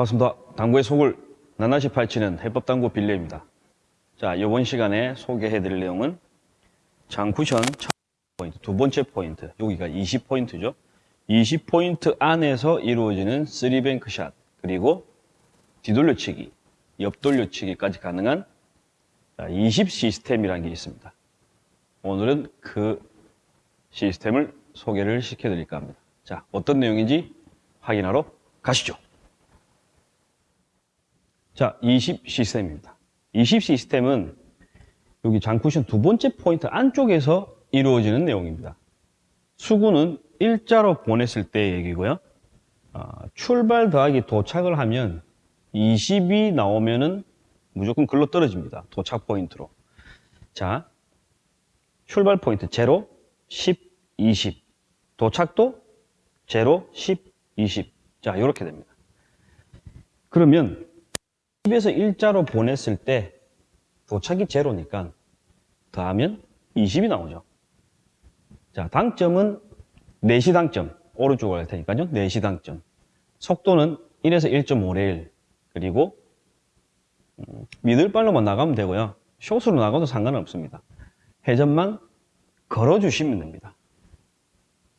반갑습니다. 당구의 속을 낱낱이 파헤치는 해법당구 빌려입니다. 자, 이번 시간에 소개해드릴 내용은 장쿠션 첫 포인트, 두 번째 포인트, 여기가 20포인트죠. 20포인트 안에서 이루어지는 3뱅크 샷, 그리고 뒤돌려치기, 옆돌려치기까지 가능한 20 시스템이라는 게 있습니다. 오늘은 그 시스템을 소개를 시켜드릴까 합니다. 자, 어떤 내용인지 확인하러 가시죠. 자, 20 시스템입니다. 20 시스템은 여기 장쿠션 두 번째 포인트 안쪽에서 이루어지는 내용입니다. 수구는 일자로 보냈을 때 얘기고요. 어, 출발 더하기 도착을 하면 20이 나오면은 무조건 글로 떨어집니다. 도착 포인트로. 자, 출발 포인트 0, 10, 20. 도착도 0, 10, 20. 자, 이렇게 됩니다. 그러면 10에서 일자로 보냈을 때 도착이 제로니까 더하면 20이 나오죠. 자, 당점은 4시 당점. 오른쪽으로 갈 테니까요. 4시 당점. 속도는 1에서 1.5레일. 그리고 음, 미들발로만 나가면 되고요. 숏으로 나가도 상관은 없습니다. 회전만 걸어주시면 됩니다.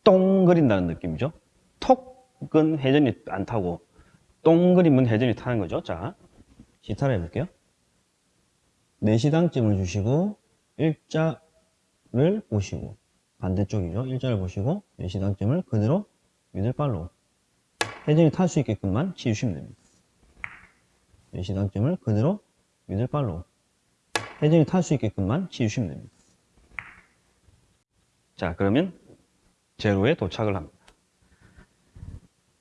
똥 그린다는 느낌이죠. 톡은 회전이 안 타고 똥 그림은 회전이 타는 거죠. 자, 시타를 해볼게요. 4시당점을 주시고 일자를 보시고 반대쪽이죠. 일자를 보시고 4시당점을 그대로 미들발로 회전이 탈수 있게끔만 치우시면 됩니다. 4시당점을 그대로 미들발로 회전이 탈수 있게끔만 치우시면 됩니다. 자, 그러면 제로에 도착을 합니다.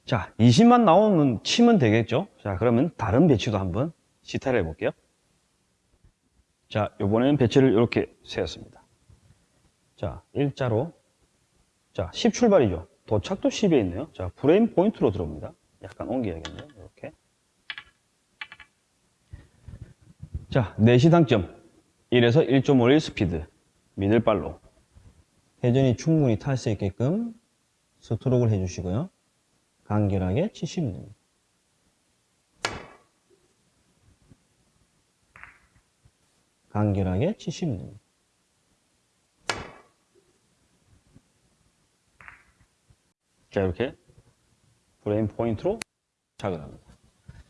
자, 20만 나오면 치면 되겠죠? 자, 그러면 다른 배치도 한번 시타를 해볼게요. 자, 요번에는 배치를 이렇게 세웠습니다. 자, 일자로. 자, 10 출발이죠. 도착도 10에 있네요. 자, 프레임 포인트로 들어옵니다. 약간 옮겨야겠네요. 이렇게. 자, 4시 당점. 1에서 1.51 스피드. middle follow. 회전이 충분히 탈 수 있게끔 스트로크를 해주시고요. 간결하게 치시면 됩니다. 간결하게 치시면 됩니다. 자, 이렇게 프레임 포인트로 착을 합니다.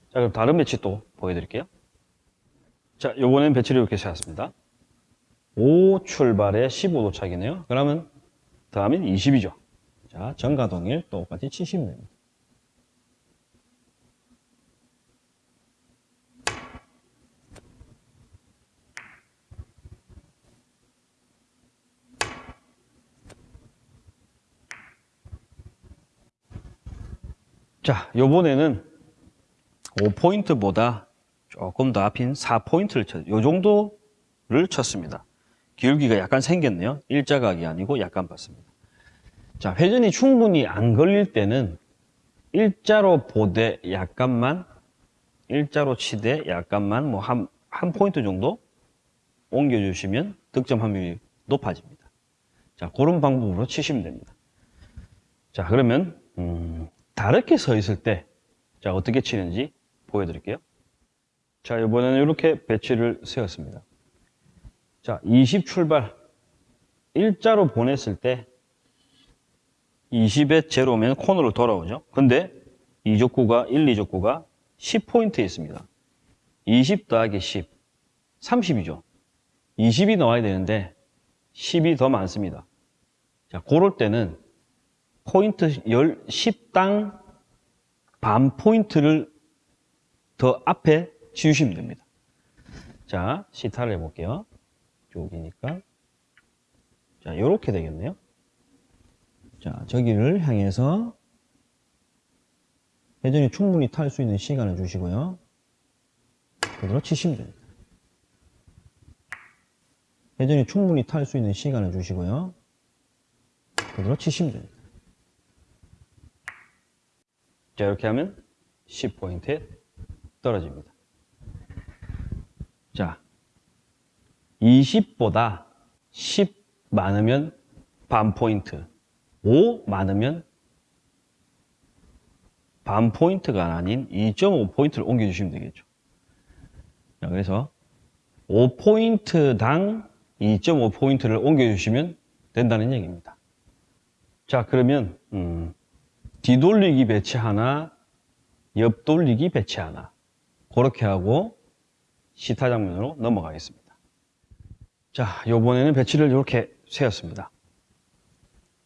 자, 그럼 다른 배치 또 보여드릴게요. 자, 요번엔 배치를 이렇게 세웠습니다. 5 출발에 15도 차기네요. 그러면 더하면 20이죠. 자, 전과 동일 똑같이 치시면 됩니다. 자, 요번에는 5포인트보다 조금 더 앞인 4포인트를 쳤요 요 정도를 쳤습니다. 기울기가 약간 생겼네요. 일자각이 아니고 약간 봤습니다. 자, 회전이 충분히 안 걸릴 때는 일자로 보되 약간만, 일자로 치되 약간만 뭐 한, 한 포인트 정도 옮겨주시면 득점 확률이 높아집니다. 자, 그런 방법으로 치시면 됩니다. 자, 그러면, 음, 다르게 서 있을 때, 자, 어떻게 치는지 보여드릴게요. 자, 이번에는 이렇게 배치를 세웠습니다. 자, 20 출발. 일자로 보냈을 때 20에 제로면 코너로 돌아오죠. 근데 이족구가 1, 2족구가 10포인트에 있습니다. 20 더하기 10, 30이죠. 20이 나와야 되는데 10이 더 많습니다. 자, 그럴 때는 포인트 10당 반 포인트를 더 앞에 지우시면 됩니다. 자, 시타를 해볼게요. 쪽이니까. 자, 요렇게 되겠네요. 자, 저기를 향해서 회전이 충분히 탈 수 있는 시간을 주시고요. 그대로 치시면 됩니다. 회전이 충분히 탈 수 있는 시간을 주시고요. 그대로 치시면 됩니다. 자, 이렇게 하면 10포인트에 떨어집니다. 자, 20보다 10 많으면 반 포인트, 5 많으면 반 포인트가 아닌 2.5포인트를 옮겨주시면 되겠죠. 자, 그래서 5포인트당 2.5포인트를 옮겨주시면 된다는 얘기입니다. 자, 그러면 음, 뒤돌리기 배치 하나, 옆돌리기 배치 하나 그렇게 하고 시타 장면으로 넘어가겠습니다. 자, 요번에는 배치를 이렇게 세웠습니다.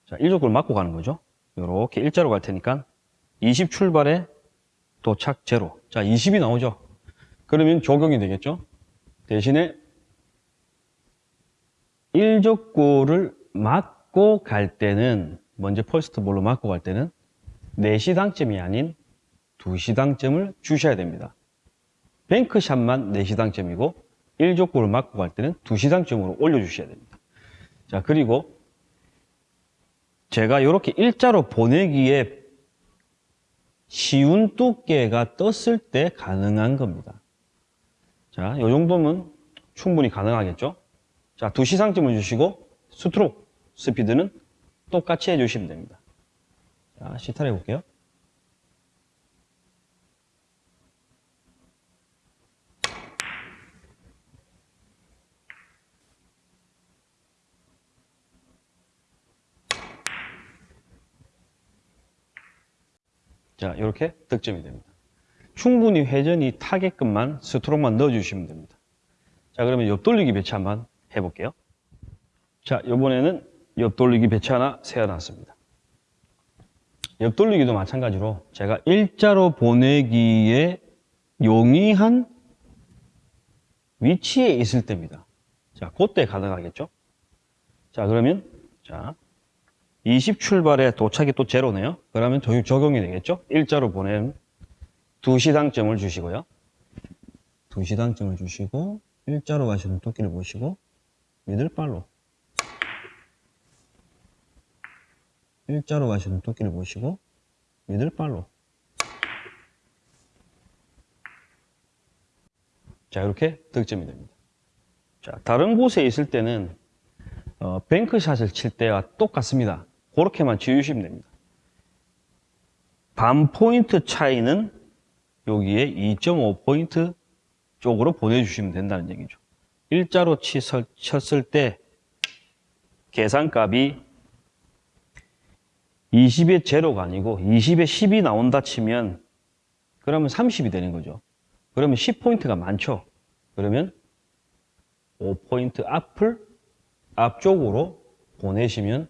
자, 일적구를 맞고 가는 거죠. 이렇게 일자로 갈 테니까 20 출발에 도착 제로. 자, 20이 나오죠. 그러면 적용이 되겠죠. 대신에 일적구를 맞고 갈 때는 먼저 first ball로 맞고 갈 때는 4시당점이 아닌 2시당점을 주셔야 됩니다. 뱅크샷만 4시당점이고 1적구를 맞고 갈 때는 2시당점으로 올려주셔야 됩니다. 자 그리고 제가 이렇게 일자로 보내기에 쉬운 두께가 떴을 때 가능한 겁니다. 자, 이 정도면 충분히 가능하겠죠? 자, 2시상점을 주시고 스트로크 스피드는 똑같이 해주시면 됩니다. 자, 시타를 해볼게요. 자, 이렇게 득점이 됩니다. 충분히 회전이 타게끔만 스트로크만 넣어주시면 됩니다. 자, 그러면 옆돌리기 배치 한번 해볼게요. 자, 이번에는 옆돌리기 배치 하나 세워놨습니다. 옆돌리기도 마찬가지로 제가 일자로 보내기에 용이한 위치에 있을 때입니다. 자, 그때 가능하겠죠? 자, 그러면, 자, 20 출발에 도착이 또 제로네요. 그러면 저- 적용이 되겠죠? 일자로 보낸 2시당점을 주시고요. 2시당점을 주시고, 일자로 가시는 토끼를 보시고, 미들발로. 일자로 가시는 토끼를 보시고, 미들발로. 자, 이렇게 득점이 됩니다. 자, 다른 곳에 있을 때는, 어, 뱅크샷을 칠 때와 똑같습니다. 그렇게만 지우시면 됩니다. 반 포인트 차이는 여기에 2.5포인트 쪽으로 보내주시면 된다는 얘기죠. 일자로 치설, 쳤을 때 계산값이 20의 제로가 아니고 20의 10이 나온다 치면 그러면 30이 되는 거죠. 그러면 10포인트가 많죠. 그러면 5포인트 앞을 앞쪽으로 보내시면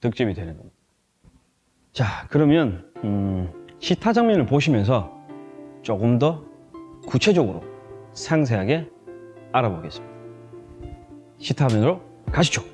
득점이 되는 겁니다. 자, 그러면 음, 시타 장면을 보시면서 조금 더 구체적으로 상세하게 알아보겠습니다. 시타 화면으로 가시죠.